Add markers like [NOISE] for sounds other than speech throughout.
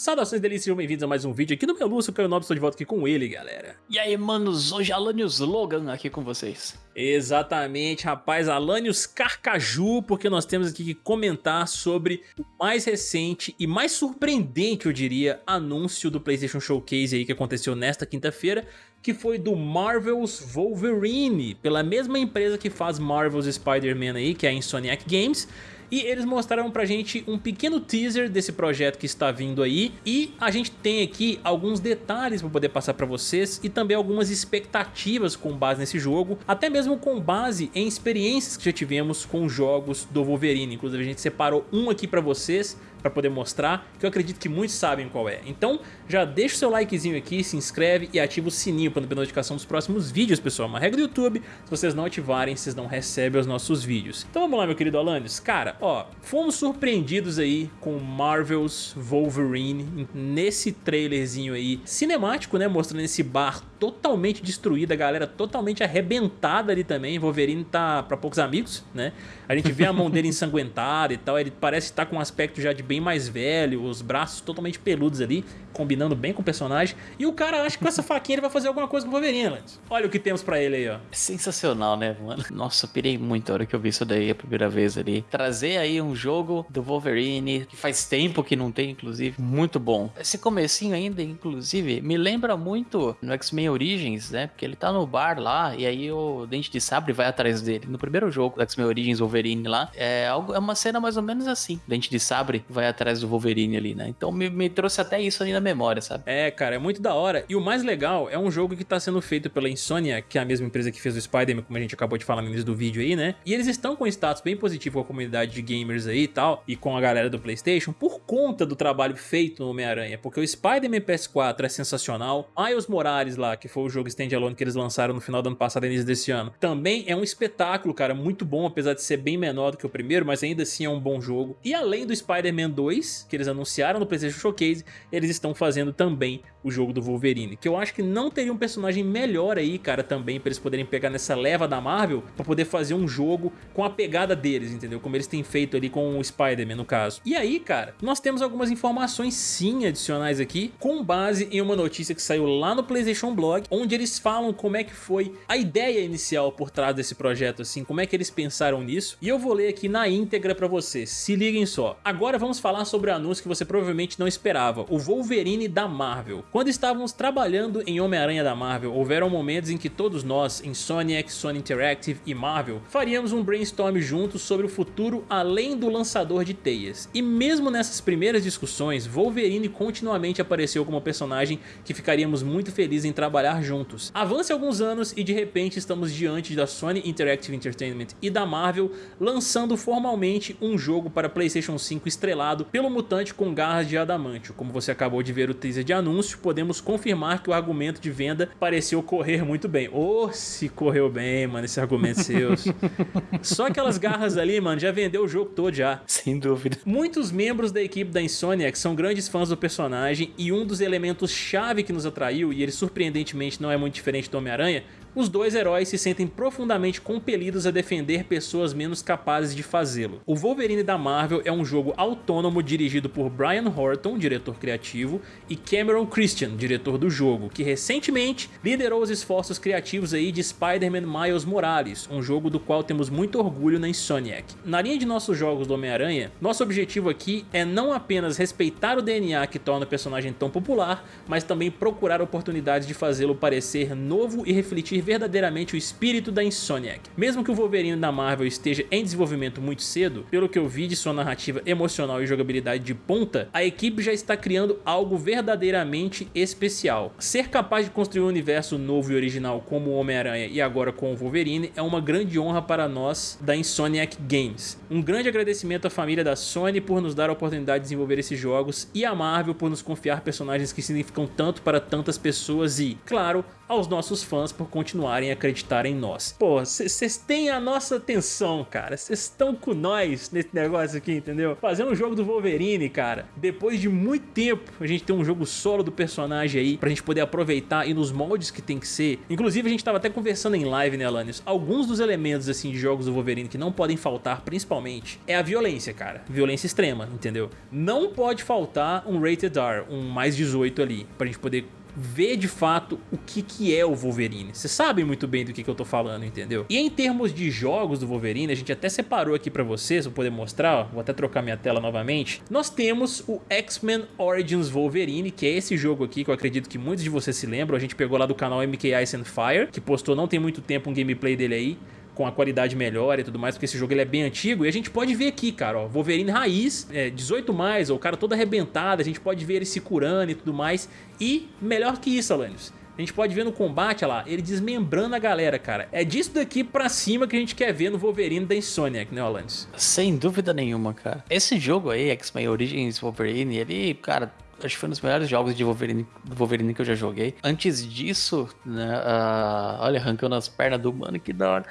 Saudações delícias, sejam bem-vindos a mais um vídeo aqui no meu Lúcio, Caio Nobre, estou de volta aqui com ele, galera. E aí, manos, hoje Alanios Logan aqui com vocês. Exatamente, rapaz, Alanios Carcaju, porque nós temos aqui que comentar sobre o mais recente e mais surpreendente, eu diria, anúncio do PlayStation Showcase aí que aconteceu nesta quinta-feira, que foi do Marvel's Wolverine, pela mesma empresa que faz Marvel's Spider-Man aí, que é a Insomniac Games, e eles mostraram pra gente um pequeno teaser desse projeto que está vindo aí. E a gente tem aqui alguns detalhes para poder passar para vocês e também algumas expectativas com base nesse jogo, até mesmo com base em experiências que já tivemos com jogos do Wolverine, inclusive a gente separou um aqui para vocês para poder mostrar, que eu acredito que muitos sabem qual é. Então já deixa o seu likezinho aqui, se inscreve e ativa o sininho para não perder notificação dos próximos vídeos, pessoal. Uma regra do YouTube, se vocês não ativarem, vocês não recebem os nossos vídeos. Então vamos lá, meu querido Alanis. Cara, ó, fomos surpreendidos aí com Marvel's Wolverine nesse trailerzinho aí cinemático, né, mostrando esse bar totalmente destruído, a galera totalmente arrebentada ali também. Wolverine tá para poucos amigos, né? A gente vê a mão dele [LAUGHS] ensanguentada e tal, ele parece estar tá com um aspecto já de bem mais velho, os braços totalmente peludos ali, combinando bem com o personagem. E o cara acha que com essa faquinha ele vai fazer alguma coisa com o Wolverine, Lance. Olha o que temos pra ele aí, ó. É sensacional, né, mano? Nossa, eu pirei muito a hora que eu vi isso daí a primeira vez ali. Trazer aí um jogo do Wolverine, que faz tempo que não tem, inclusive, muito bom. Esse comecinho ainda, inclusive, me lembra muito no X-Men Origins, né? Porque ele tá no bar lá e aí o Dente de Sabre vai atrás dele. No primeiro jogo do X-Men Origins Wolverine lá, é, algo, é uma cena mais ou menos assim. Dente de Sabre vai atrás do Wolverine ali, né? Então me, me trouxe até isso ali na memória, sabe? É, cara, é muito da hora. E o mais legal é um jogo que tá sendo feito pela Insomnia, que é a mesma empresa que fez o Spider-Man, como a gente acabou de falar no início do vídeo aí, né? E eles estão com um status bem positivo com a comunidade de gamers aí e tal, e com a galera do Playstation, por conta do trabalho feito no Homem-Aranha, porque o Spider-Man PS4 é sensacional, Miles Morales lá, que foi o jogo standalone que eles lançaram no final do ano passado, início desse ano, também é um espetáculo, cara, muito bom, apesar de ser bem menor do que o primeiro, mas ainda assim é um bom jogo. E além do Spider-Man 2, que eles anunciaram no PlayStation Showcase, eles estão fazendo também o jogo do Wolverine, que eu acho que não teria um personagem melhor aí, cara, também para eles poderem pegar nessa leva da Marvel para poder fazer um jogo com a pegada deles, entendeu? Como eles têm feito ali com o Spider-Man no caso. E aí, cara, nós temos algumas informações sim adicionais aqui, com base em uma notícia que saiu lá no PlayStation Blog, onde eles falam como é que foi a ideia inicial por trás desse projeto, assim, como é que eles pensaram nisso, e eu vou ler aqui na íntegra para vocês, se liguem só. Agora vamos falar sobre o anúncio que você provavelmente não esperava, o Wolverine da Marvel. Quando estávamos trabalhando em Homem-Aranha da Marvel, houveram momentos em que todos nós, em Sonic, Sony Interactive e Marvel, faríamos um brainstorm juntos sobre o futuro além do lançador de teias. E mesmo nessas primeiras discussões, Wolverine continuamente apareceu como personagem que ficaríamos muito felizes em trabalhar juntos. Avance alguns anos e de repente estamos diante da Sony Interactive Entertainment e da Marvel lançando formalmente um jogo para Playstation 5 estrelado pelo mutante com garras de adamantio. Como você acabou de ver o teaser de anúncio, podemos confirmar que o argumento de venda pareceu correr muito bem. Ô, oh, se correu bem, mano, esse argumento seus. [LAUGHS] Só aquelas garras ali, mano, já vendeu o jogo todo já. Sem dúvida. Muitos membros da equipe da Insomniac são grandes fãs do personagem e um dos elementos chave que nos atraiu, e ele surpreendentemente não é muito diferente do Homem-Aranha, os dois heróis se sentem profundamente compelidos a defender pessoas menos capazes de fazê-lo. O Wolverine da Marvel é um jogo autônomo dirigido por Brian Horton, diretor criativo, e Cameron Christian, diretor do jogo, que recentemente liderou os esforços criativos aí de Spider-Man Miles Morales, um jogo do qual temos muito orgulho na Insomniac. Na linha de nossos jogos do Homem-Aranha, nosso objetivo aqui é não apenas respeitar o DNA que torna o personagem tão popular, mas também procurar oportunidades de fazê-lo parecer novo e refletir verdadeiramente o espírito da Insomniac. Mesmo que o Wolverine da Marvel esteja em desenvolvimento muito cedo, pelo que eu vi de sua narrativa emocional e jogabilidade de ponta, a equipe já está criando algo verdadeiramente especial. Ser capaz de construir um universo novo e original como o Homem-Aranha e agora com o Wolverine é uma grande honra para nós da Insomniac Games. Um grande agradecimento à família da Sony por nos dar a oportunidade de desenvolver esses jogos e à Marvel por nos confiar personagens que significam tanto para tantas pessoas e, claro, aos nossos fãs por continuarem a acreditar em nós. Pô, vocês têm a nossa atenção, cara. Vocês estão com nós nesse negócio aqui, entendeu? Fazendo um jogo do Wolverine, cara. Depois de muito tempo, a gente tem um jogo solo do personagem aí, pra gente poder aproveitar e nos moldes que tem que ser. Inclusive, a gente tava até conversando em live, né, Alanios? Alguns dos elementos, assim, de jogos do Wolverine que não podem faltar, principalmente, é a violência, cara. Violência extrema, entendeu? Não pode faltar um Rated R, um mais 18 ali, pra gente poder ver de fato o que, que é o Wolverine. Vocês sabem muito bem do que, que eu tô falando, entendeu? E em termos de jogos do Wolverine, a gente até separou aqui pra vocês, vou poder mostrar, ó, vou até trocar minha tela novamente. Nós temos o X-Men Origins Wolverine, que é esse jogo aqui que eu acredito que muitos de vocês se lembram. A gente pegou lá do canal MK Ice and Fire, que postou não tem muito tempo um gameplay dele aí com a qualidade melhor e tudo mais, porque esse jogo ele é bem antigo. E a gente pode ver aqui, cara, ó, Wolverine raiz, é, 18 mais, ó, o cara todo arrebentado, a gente pode ver ele se curando e tudo mais. E melhor que isso, Alanios, a gente pode ver no combate, olha lá, ele desmembrando a galera, cara. É disso daqui pra cima que a gente quer ver no Wolverine da Insomniac, né, Alanis? Sem dúvida nenhuma, cara. Esse jogo aí, X-Men Origins Wolverine, ele, cara, acho que foi um dos melhores jogos de Wolverine, Wolverine que eu já joguei. Antes disso, né, uh, olha, arrancando as pernas do mano, que da hora.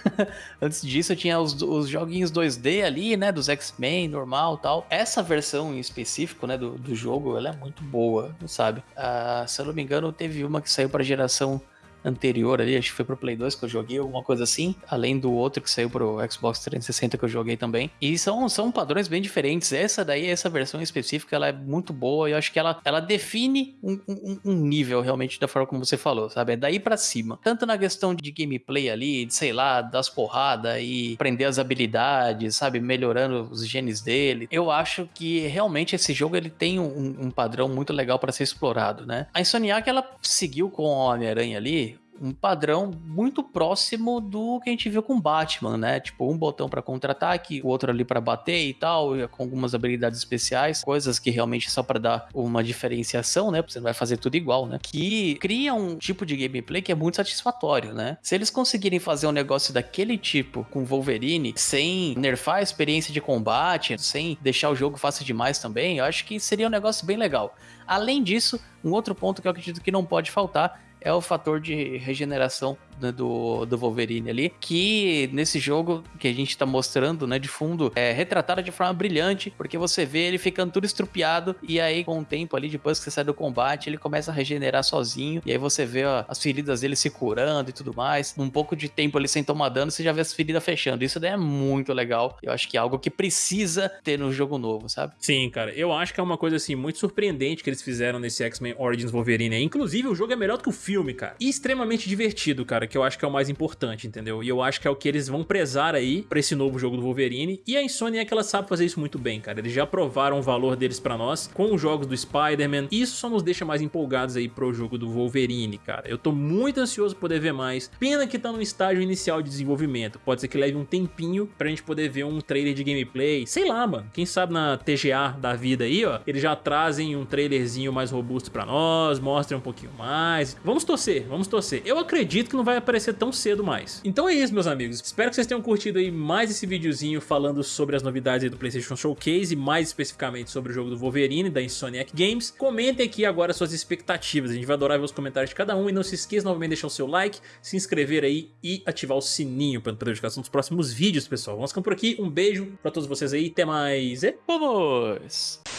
[LAUGHS] Antes disso, eu tinha os, os joguinhos 2D ali, né, dos X-Men, normal tal. Essa versão em específico, né, do, do jogo, ela é muito boa, sabe? Uh, se eu não me engano, teve uma que saiu pra geração anterior ali, acho que foi pro Play 2 que eu joguei, alguma coisa assim, além do outro que saiu pro Xbox 360 que eu joguei também. E são, são padrões bem diferentes. Essa daí, essa versão específica, ela é muito boa e eu acho que ela, ela define um, um, um nível realmente da forma como você falou, sabe? É daí para cima. Tanto na questão de gameplay ali, de sei lá, das porradas e aprender as habilidades, sabe? Melhorando os genes dele. Eu acho que realmente esse jogo ele tem um, um padrão muito legal para ser explorado, né? A Insomniac ela seguiu com o Homem-Aranha ali um padrão muito próximo do que a gente viu com Batman, né? Tipo, um botão para contra-ataque, o outro ali para bater e tal, com algumas habilidades especiais, coisas que realmente só para dar uma diferenciação, né? Você não vai fazer tudo igual, né? Que cria um tipo de gameplay que é muito satisfatório, né? Se eles conseguirem fazer um negócio daquele tipo com Wolverine, sem nerfar a experiência de combate, sem deixar o jogo fácil demais também, eu acho que seria um negócio bem legal. Além disso, um outro ponto que eu acredito que não pode faltar é o fator de regeneração né, do, do Wolverine ali, que nesse jogo que a gente tá mostrando, né, de fundo, é retratado de forma brilhante, porque você vê ele ficando tudo estrupiado, e aí com o tempo ali, depois que você sai do combate, ele começa a regenerar sozinho, e aí você vê ó, as feridas dele se curando e tudo mais. Um pouco de tempo ali sem tomar dano, você já vê as feridas fechando. Isso daí é muito legal. Eu acho que é algo que precisa ter no jogo novo, sabe? Sim, cara. Eu acho que é uma coisa assim muito surpreendente que eles fizeram nesse X-Men Origins Wolverine. Inclusive, o jogo é melhor do que o filme, cara. E extremamente divertido, cara, que eu acho que é o mais importante, entendeu? E eu acho que é o que eles vão prezar aí pra esse novo jogo do Wolverine. E a Insomnia é que ela sabe fazer isso muito bem, cara. Eles já provaram o valor deles pra nós com os jogos do Spider-Man. E isso só nos deixa mais empolgados aí pro jogo do Wolverine, cara. Eu tô muito ansioso por poder ver mais. Pena que tá no estágio inicial de desenvolvimento. Pode ser que leve um tempinho pra gente poder ver um trailer de gameplay. Sei lá, mano. Quem sabe na TGA da vida aí, ó, eles já trazem um trailerzinho mais robusto pra nós, mostrem um pouquinho mais. Vamos torcer, vamos torcer. Eu acredito que não vai aparecer tão cedo mais. Então é isso, meus amigos. Espero que vocês tenham curtido aí mais esse videozinho falando sobre as novidades do PlayStation Showcase, mais especificamente sobre o jogo do Wolverine, da Insomniac Games. Comentem aqui agora suas expectativas, a gente vai adorar ver os comentários de cada um e não se esqueça novamente de deixar o seu like, se inscrever aí e ativar o sininho para não notificação dos próximos vídeos, pessoal. Vamos ficando por aqui, um beijo para todos vocês aí, até mais e vamos!